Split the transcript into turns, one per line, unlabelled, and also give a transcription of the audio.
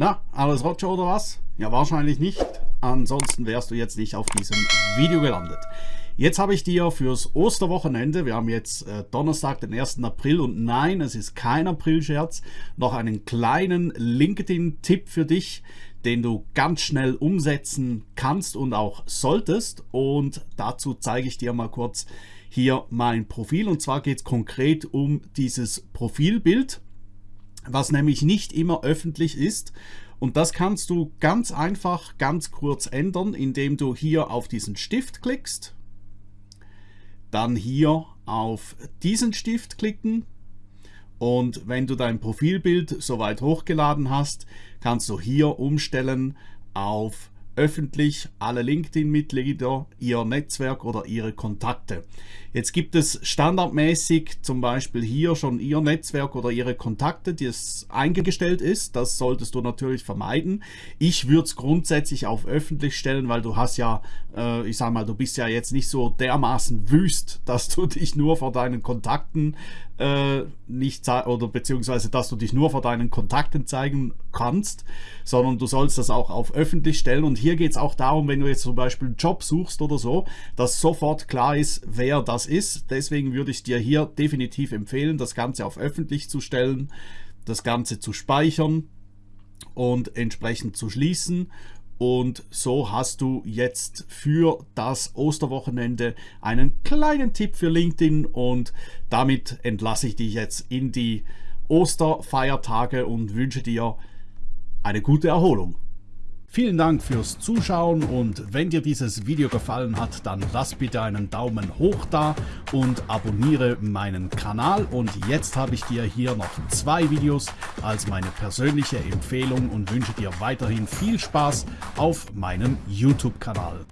Na, alles Roger oder was? Ja, wahrscheinlich nicht. Ansonsten wärst du jetzt nicht auf diesem Video gelandet. Jetzt habe ich dir fürs Osterwochenende, wir haben jetzt äh, Donnerstag, den 1. April und nein, es ist kein Aprilscherz, noch einen kleinen LinkedIn-Tipp für dich, den du ganz schnell umsetzen kannst und auch solltest. Und dazu zeige ich dir mal kurz hier mein Profil. Und zwar geht es konkret um dieses Profilbild was nämlich nicht immer öffentlich ist. Und das kannst du ganz einfach, ganz kurz ändern, indem du hier auf diesen Stift klickst, dann hier auf diesen Stift klicken und wenn du dein Profilbild soweit hochgeladen hast, kannst du hier umstellen auf öffentlich alle LinkedIn-Mitglieder, ihr Netzwerk oder ihre Kontakte. Jetzt gibt es standardmäßig zum Beispiel hier schon ihr Netzwerk oder ihre Kontakte, die es eingestellt ist. Das solltest du natürlich vermeiden. Ich würde es grundsätzlich auf öffentlich stellen, weil du hast ja, äh, ich sag mal, du bist ja jetzt nicht so dermaßen wüst, dass du dich nur vor deinen Kontakten äh, nicht oder beziehungsweise dass du dich nur vor deinen Kontakten zeigen kannst, sondern du sollst das auch auf öffentlich stellen. Und hier geht es auch darum, wenn du jetzt zum Beispiel einen Job suchst oder so, dass sofort klar ist, wer das ist. Deswegen würde ich dir hier definitiv empfehlen, das Ganze auf öffentlich zu stellen, das Ganze zu speichern und entsprechend zu schließen und so hast du jetzt für das Osterwochenende einen kleinen Tipp für LinkedIn und damit entlasse ich dich jetzt in die Osterfeiertage und wünsche dir eine gute Erholung. Vielen Dank fürs Zuschauen und wenn dir dieses Video gefallen hat, dann lass bitte einen Daumen hoch da und abonniere meinen Kanal. Und jetzt habe ich dir hier noch zwei Videos als meine persönliche Empfehlung und wünsche dir weiterhin viel Spaß auf meinem YouTube-Kanal.